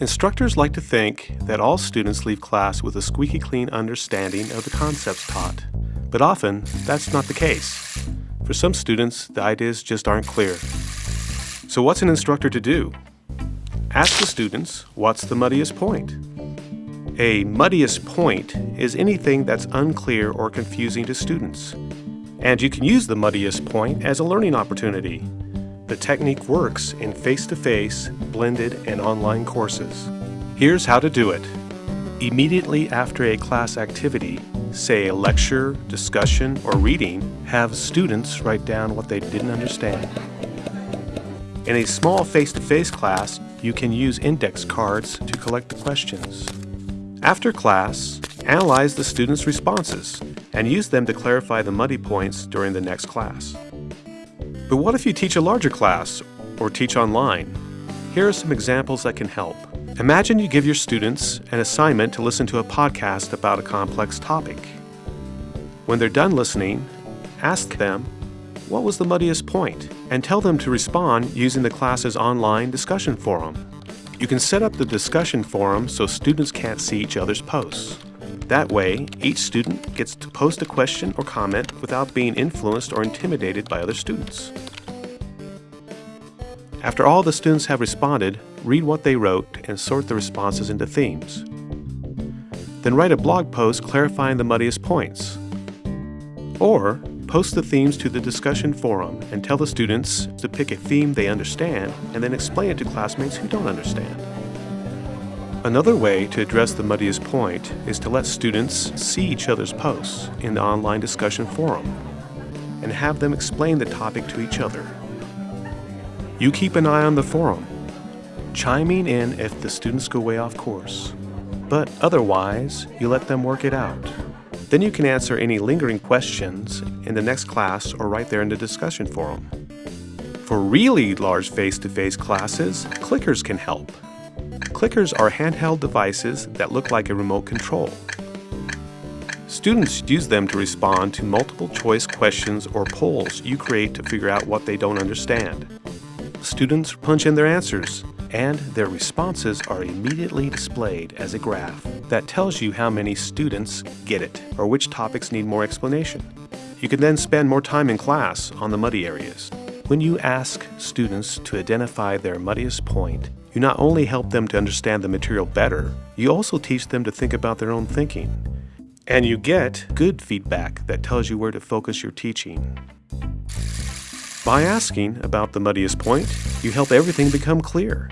Instructors like to think that all students leave class with a squeaky clean understanding of the concepts taught, but often that's not the case. For some students, the ideas just aren't clear. So what's an instructor to do? Ask the students, what's the muddiest point? A muddiest point is anything that's unclear or confusing to students. And you can use the muddiest point as a learning opportunity. The technique works in face-to-face, blended, and online courses. Here's how to do it. Immediately after a class activity, say a lecture, discussion, or reading, have students write down what they didn't understand. In a small face-to-face -face class, you can use index cards to collect the questions. After class, analyze the students' responses and use them to clarify the muddy points during the next class. But what if you teach a larger class or teach online? Here are some examples that can help. Imagine you give your students an assignment to listen to a podcast about a complex topic. When they're done listening, ask them, what was the muddiest point? And tell them to respond using the class's online discussion forum. You can set up the discussion forum so students can't see each other's posts. That way, each student gets to post a question or comment without being influenced or intimidated by other students. After all the students have responded, read what they wrote and sort the responses into themes. Then write a blog post clarifying the muddiest points. Or post the themes to the discussion forum and tell the students to pick a theme they understand and then explain it to classmates who don't understand. Another way to address the muddiest point is to let students see each other's posts in the online discussion forum and have them explain the topic to each other. You keep an eye on the forum, chiming in if the students go way off course, but otherwise you let them work it out. Then you can answer any lingering questions in the next class or right there in the discussion forum. For really large face-to-face -face classes, clickers can help. Clickers are handheld devices that look like a remote control. Students use them to respond to multiple choice questions or polls you create to figure out what they don't understand. Students punch in their answers, and their responses are immediately displayed as a graph that tells you how many students get it or which topics need more explanation. You can then spend more time in class on the muddy areas. When you ask students to identify their muddiest point, you not only help them to understand the material better, you also teach them to think about their own thinking. And you get good feedback that tells you where to focus your teaching. By asking about the muddiest point, you help everything become clear.